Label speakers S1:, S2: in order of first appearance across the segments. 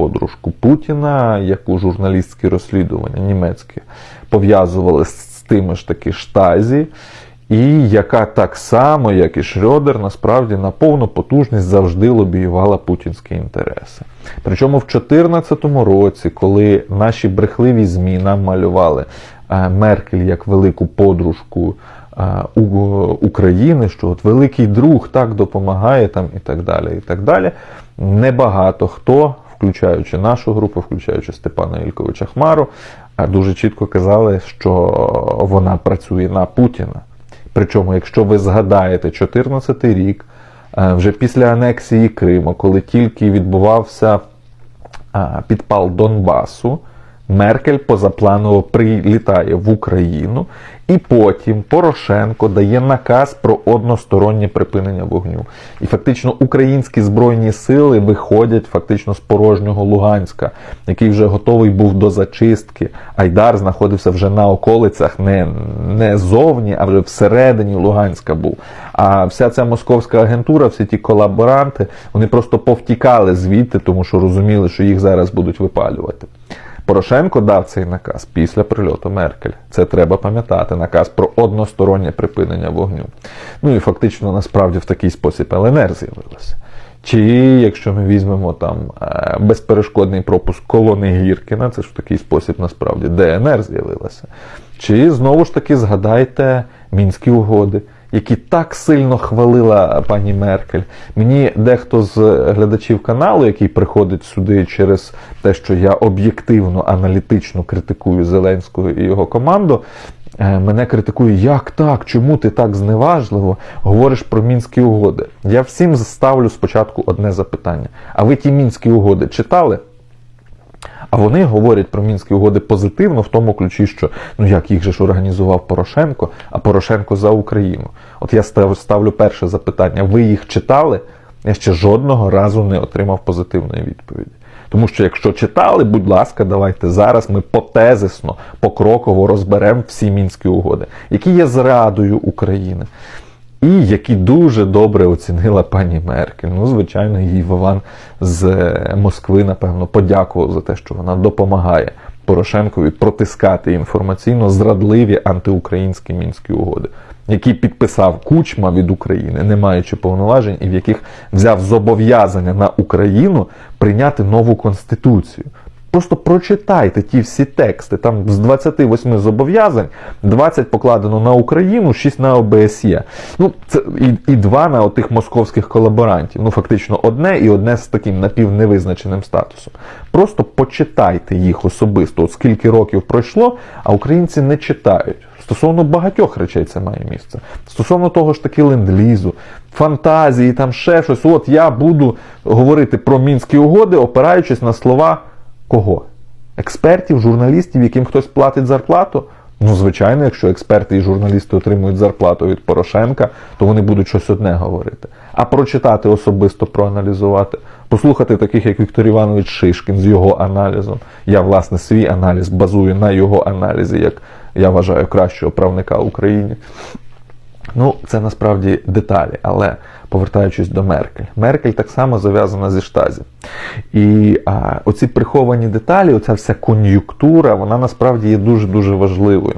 S1: подружку Путіна, яку журналістські розслідування німецькі пов'язували з тими ж таки штазі, і яка так само, як і Шрёдер, насправді на повну потужність завжди лобіювала путінські інтереси. Причому в 2014 році, коли наші брехливі ЗМІ нам малювали е, Меркель як велику подружку е, України, що от великий друг так допомагає там і так далі. і так далі. Небагато хто, включаючи нашу групу, включаючи Степана Ільковича Хмару, е, дуже чітко казали, що вона працює на Путіна. Причому, якщо ви згадаєте 2014 рік, е, вже після анексії Криму, коли тільки відбувався підпал Донбасу, Меркель позапланово прилітає в Україну, і потім Порошенко дає наказ про одностороннє припинення вогню. І фактично українські збройні сили виходять фактично з порожнього Луганська, який вже готовий був до зачистки. Айдар знаходився вже на околицях, не, не зовні, а вже всередині Луганська був. А вся ця московська агентура, всі ті колаборанти, вони просто повтікали звідти, тому що розуміли, що їх зараз будуть випалювати. Порошенко дав цей наказ після прильоту Меркель. Це треба пам'ятати. Наказ про одностороннє припинення вогню. Ну і фактично насправді в такий спосіб ЛНР з'явилася. Чи якщо ми візьмемо там е, безперешкодний пропуск колони Гіркіна, це ж в такий спосіб насправді ДНР з'явилася. Чи знову ж таки згадайте мінські угоди, які так сильно хвалила пані Меркель. Мені дехто з глядачів каналу, який приходить сюди через те, що я об'єктивно аналітично критикую Зеленського і його команду. е, Мене критикує, як так, чому ти так зневажливо говориш про мінські угоди? Я всім ставлю спочатку одне запитання. А ви ті мінські угоди читали? А вони говорять про мінські угоди позитивно в тому ключі, що ну як їх же ж організував Порошенко, а Порошенко за Україну. От я став- ставлю перше запитання: ви їх читали? Я ще жодного разу не отримав позитивної відповіді. Тому що якщо читали, будь ласка, давайте зараз ми потезисно, покроково розберемо всі мінські угоди, які є зрадою України. І які дуже добре оцінила пані Меркель. Ну, звичайно, їй Вован з е, Москви, напевно, подякував за те, що вона допомагає Порошенкові протискати інформаційно зрадливі антиукраїнські мінські угоди, які підписав Кучма від України, не маючи повноважень, і в яких взяв зобов'язання на Україну прийняти нову конституцію. Просто прочитайте ті всі тексти. Там з 28 зобов'язань 20 покладено на Україну, 6 на ОБСЄ. Ну, це і, і два на отих московських колаборантів. Ну, фактично, одне і одне з таким напівневизначеним статусом. Просто почитайте їх особисто, от скільки років пройшло, а українці не читають. Стосовно багатьох речей це має місце. Стосовно того ж таки ленд-лізу, фантазії, там ще щось. От я буду говорити про мінські угоди, опираючись на слова кого? Експертів, журналістів, яким хтось платить зарплату? Ну, звичайно, якщо експерти і журналісти отримують зарплату від Порошенка, то вони будуть щось одне говорити. А прочитати особисто, проаналізувати, послухати таких, як Віктор Іванович Шишкін з його аналізом. Я, власне, свій аналіз базую на його аналізі, як я вважаю кращого правника Україні. Ну, це насправді деталі, але повертаючись до Меркель, Меркель так само зав'язана зі штазі. І а, оці приховані деталі, оця вся кон'юнктура, вона насправді є дуже-дуже важливою.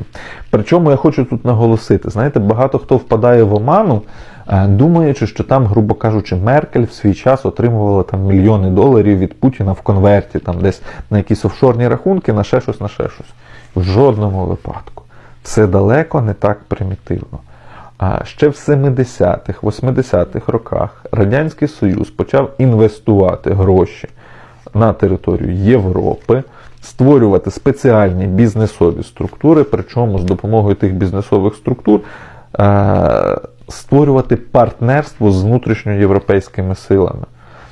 S1: Причому я хочу тут наголосити: знаєте, багато хто впадає в оману, е, думаючи, що там, грубо кажучи, Меркель в свій час отримувала там мільйони доларів від Путіна в конверті, там десь на якісь офшорні рахунки, на ще щось, на ще щось. В жодному випадку. Все далеко не так примітивно. А ще в 70-х, 80-х роках Радянський Союз почав інвестувати гроші на територію Європи, створювати спеціальні бізнесові структури, причому з допомогою тих бізнесових структур е- створювати партнерство з внутрішньоєвропейськими силами.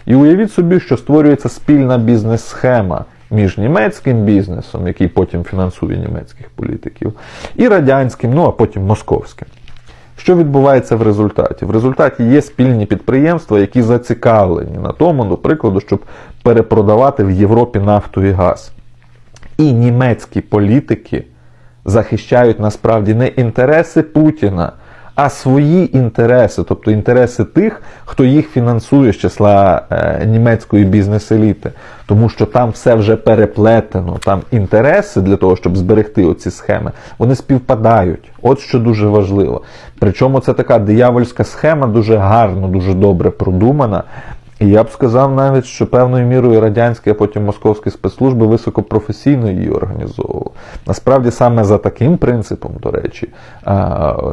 S1: І уявіть собі, що створюється спільна бізнес-схема між німецьким бізнесом, який потім фінансує німецьких політиків, і радянським, ну а потім московським. Що відбувається в результаті? В результаті є спільні підприємства, які зацікавлені на тому, до прикладу, щоб перепродавати в Європі нафту і газ. І німецькі політики захищають насправді не інтереси Путіна, а свої інтереси, тобто інтереси тих, хто їх фінансує з числа е, німецької бізнес-еліти. Тому що там все вже переплетено, там інтереси для того, щоб зберегти оці схеми, вони співпадають. От що дуже важливо. Причому це така диявольська схема, дуже гарно, дуже добре продумана. І я б сказав навіть, що певною мірою радянські, а потім московські спецслужби високопрофесійно її організовували. Насправді, саме за таким принципом, до речі,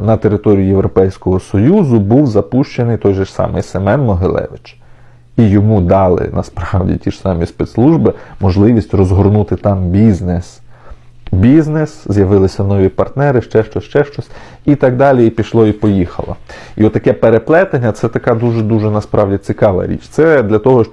S1: на території Європейського Союзу був запущений той же ж самий Семен Могилевич. І йому дали насправді ті ж самі спецслужби можливість розгорнути там бізнес. Бізнес, з'явилися нові партнери, ще щось, ще щось, і так далі, і пішло, і поїхало. І отаке переплетення це така дуже-дуже насправді цікава річ. Це для того, щоб